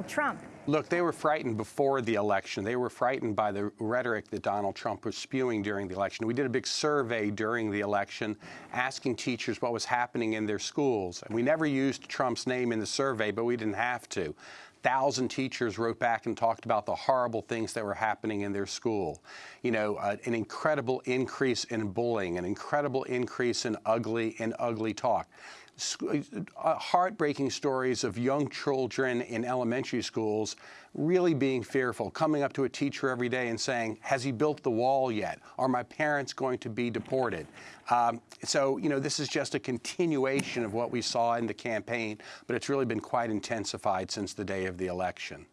Trump. Look, they were frightened before the election. They were frightened by the rhetoric that Donald Trump was spewing during the election. We did a big survey during the election asking teachers what was happening in their schools. And we never used Trump's name in the survey, but we didn't have to. Thousand teachers wrote back and talked about the horrible things that were happening in their school. You know, uh, an incredible increase in bullying, an incredible increase in ugly and ugly talk uh, heartbreaking stories of young children in elementary schools really being fearful, coming up to a teacher every day and saying, has he built the wall yet? Are my parents going to be deported? Um, so, you know, this is just a continuation of what we saw in the campaign, but it's really been quite intensified since the day of the election.